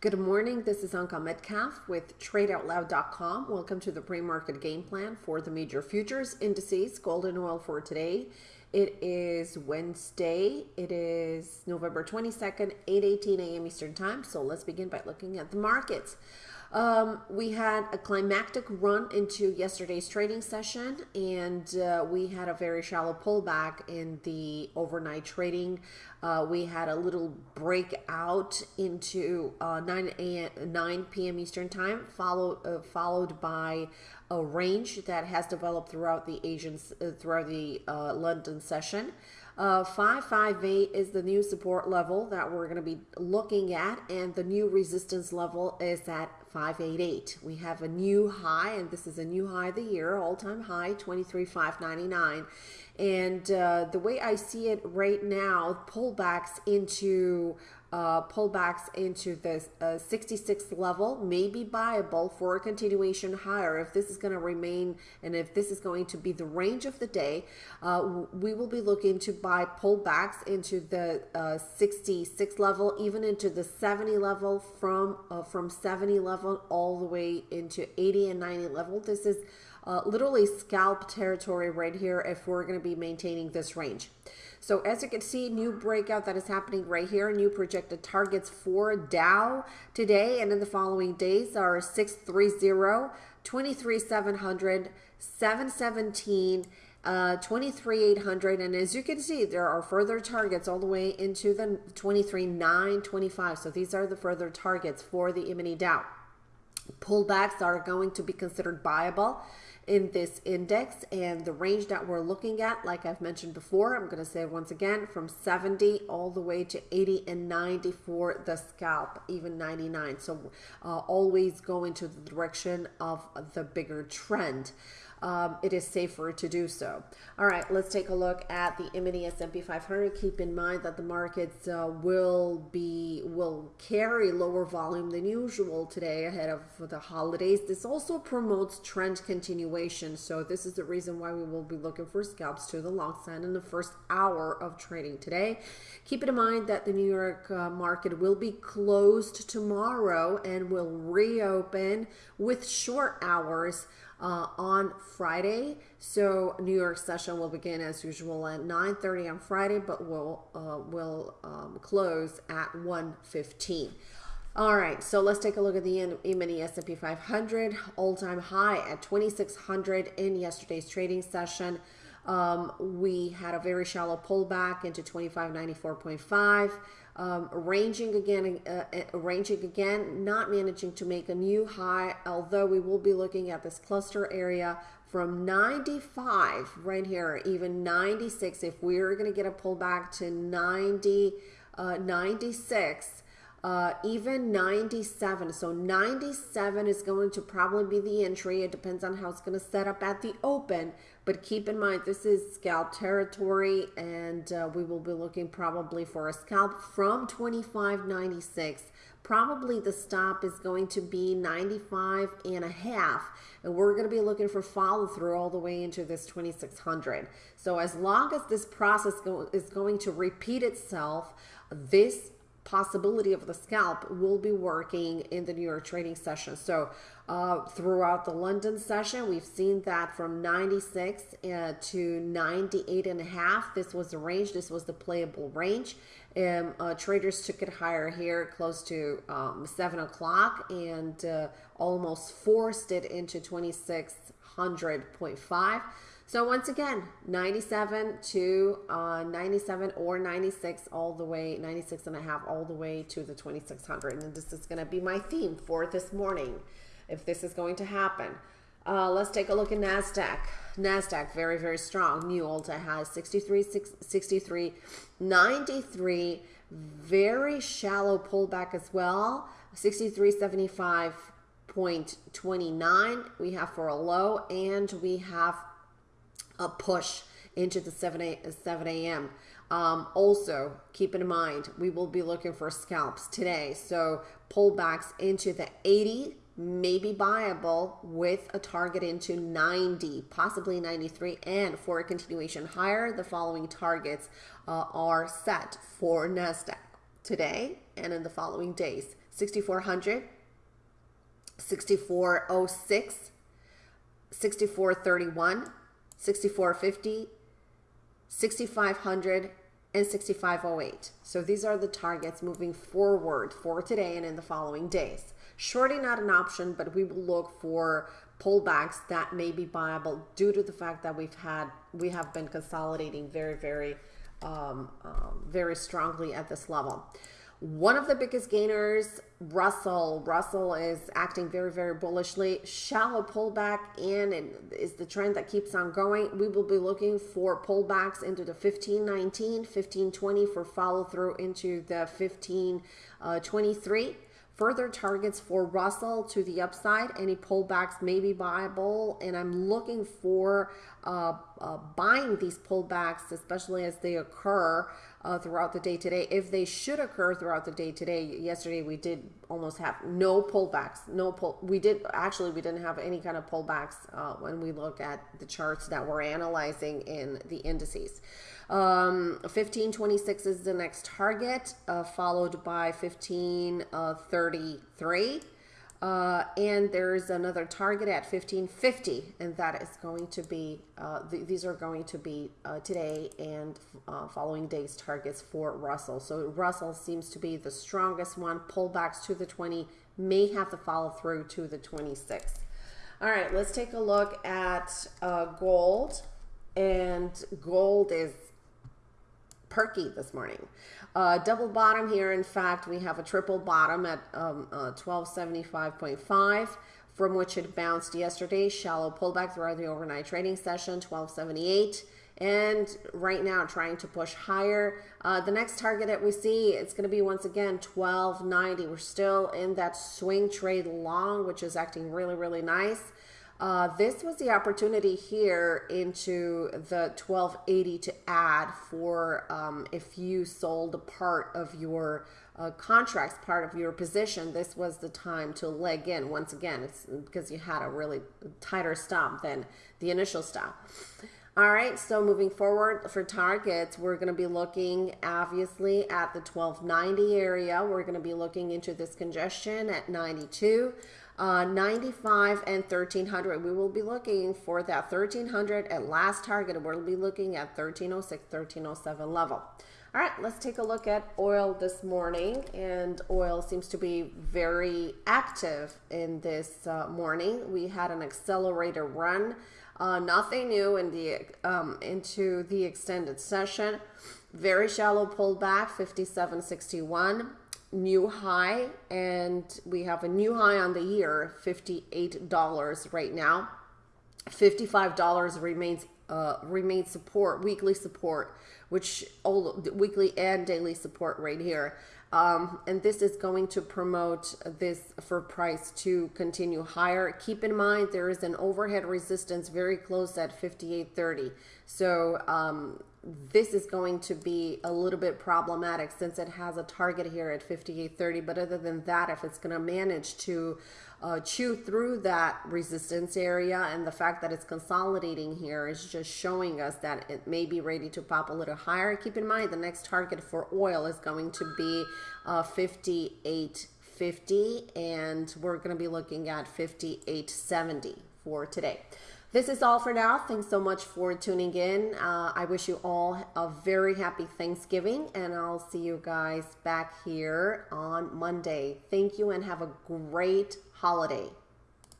Good morning. This is Anka Metcalf with TradeOutLoud.com. Welcome to the pre-market game plan for the major futures indices, gold and oil for today. It is Wednesday. It is November 22nd, 8:18 a.m. Eastern Time. So let's begin by looking at the markets. Um, we had a climactic run into yesterday's trading session, and uh, we had a very shallow pullback in the overnight trading. Uh, we had a little breakout into uh, 9 a.m. 9 p.m. Eastern time, followed uh, followed by a range that has developed throughout the Asian uh, throughout the uh, London session. Uh, 558 is the new support level that we're going to be looking at, and the new resistance level is at 588. We have a new high, and this is a new high of the year, all-time high, 23,599. And uh, the way I see it right now, pullbacks into uh, pullbacks into the uh, 66th level may be viable for a continuation higher. If this is going to remain and if this is going to be the range of the day, uh, we will be looking to buy pullbacks into the uh, 66 level, even into the 70 level from uh, from 70 level all the way into 80 and 90 level. This is uh, literally scalp territory right here if we're going to be maintaining this range. So as you can see, new breakout that is happening right here. New projected targets for Dow today and in the following days are 630, 23700, 717, uh, 23800 and as you can see there are further targets all the way into the 23925 so these are the further targets for the e-mini Dow pullbacks are going to be considered viable in this index and the range that we're looking at like I've mentioned before I'm going to say once again from 70 all the way to 80 and 90 for the scalp even 99 so uh, always go into the direction of the bigger trend um, it is safer to do so. All right, let's take a look at the E-mini S&P 500. Keep in mind that the markets uh, will be will carry lower volume than usual today ahead of the holidays. This also promotes trend continuation. So this is the reason why we will be looking for scalps to the long side in the first hour of trading today. Keep in mind that the New York uh, market will be closed tomorrow and will reopen with short hours uh, on Friday. So New York session will begin as usual at 9:30 on Friday, but will uh, will um, close at 1:15. All right, so let's take a look at the E-mini S&P 500 all-time high at 2600 in yesterday's trading session. Um, we had a very shallow pullback into 2594.5 um, ranging again, uh, uh, ranging again, not managing to make a new high, although we will be looking at this cluster area from 95 right here, even 96. If we're going to get a pullback to 90, uh, 96, uh, even 97. So 97 is going to probably be the entry. It depends on how it's going to set up at the open. But keep in mind, this is scalp territory, and uh, we will be looking probably for a scalp from 25.96. Probably the stop is going to be 95 and a half, and we're going to be looking for follow through all the way into this 2600. So as long as this process go is going to repeat itself, this possibility of the scalp will be working in the New York trading session. So uh, throughout the London session, we've seen that from 96 uh, to 98 and a half. This was the range. This was the playable range. Um, uh, traders took it higher here, close to um, 7 o'clock, and uh, almost forced it into 2600.5. So once again, 97 to uh, 97 or 96 all the way, 96 and a half all the way to the 2600. And this is going to be my theme for this morning if this is going to happen. Uh, let's take a look at NASDAQ. NASDAQ, very, very strong. New Ulta has 63, 63, 93. Very shallow pullback as well. 63.75.29 we have for a low and we have a push into the 7 a, 7 a.m. Um, also, keep in mind, we will be looking for scalps today. So pullbacks into the 80 may be buyable with a target into 90, possibly 93. And for a continuation higher, the following targets uh, are set for NASDAQ today and in the following days. 6400, 6406, 6431, 6450, 6500, and 6508. So these are the targets moving forward for today and in the following days. Shorting not an option, but we will look for pullbacks that may be viable due to the fact that we've had we have been consolidating very very um, um, very strongly at this level. One of the biggest gainers, Russell. Russell is acting very, very bullishly. Shallow pullback and it is the trend that keeps on going. We will be looking for pullbacks into the 1519, 1520 for follow through into the 1523. Further targets for Russell to the upside. Any pullbacks may be viable, and I'm looking for uh, uh, buying these pullbacks, especially as they occur uh, throughout the day today. If they should occur throughout the day today, yesterday we did almost have no pullbacks. No pull. We did actually we didn't have any kind of pullbacks uh, when we look at the charts that we're analyzing in the indices. Um, 1526 is the next target, uh, followed by 1533. Uh, and there's another target at 1550, and that is going to be, uh, th these are going to be uh, today and uh, following days targets for Russell. So Russell seems to be the strongest one. Pullbacks to the 20 may have to follow through to the 26. All right, let's take a look at uh, gold. And gold is perky this morning. Uh, double bottom here. In fact, we have a triple bottom at um, uh, 1275.5 from which it bounced yesterday. Shallow pullback throughout the overnight trading session, 1278 and right now trying to push higher. Uh, the next target that we see, it's going to be once again 1290. We're still in that swing trade long, which is acting really, really nice. Uh, this was the opportunity here into the 1280 to add for um, if you sold a part of your uh, contracts, part of your position, this was the time to leg in. Once again, it's because you had a really tighter stop than the initial stop. All right, so moving forward for targets, we're going to be looking obviously at the 1290 area. We're going to be looking into this congestion at 92 uh, 95 and 1300 we will be looking for that 1300 at last target. We'll be looking at 1306 1307 level. All right let's take a look at oil this morning. And oil seems to be very active in this uh, morning. We had an accelerator run. Uh, nothing new in the um, into the extended session. Very shallow pullback 5761 new high and we have a new high on the year $58 right now. $55 remains uh, remains support weekly support which all weekly and daily support right here. Um, and this is going to promote this for price to continue higher. Keep in mind there is an overhead resistance very close at 58.30 so um, this is going to be a little bit problematic since it has a target here at 58.30 but other than that if it's going to manage to uh, chew through that resistance area and the fact that it's consolidating here is just showing us that it may be ready to pop a little higher. Keep in mind the next target for oil is going to be uh, 58.50 and we're going to be looking at 58.70 for today this is all for now. Thanks so much for tuning in. Uh, I wish you all a very happy Thanksgiving, and I'll see you guys back here on Monday. Thank you and have a great holiday.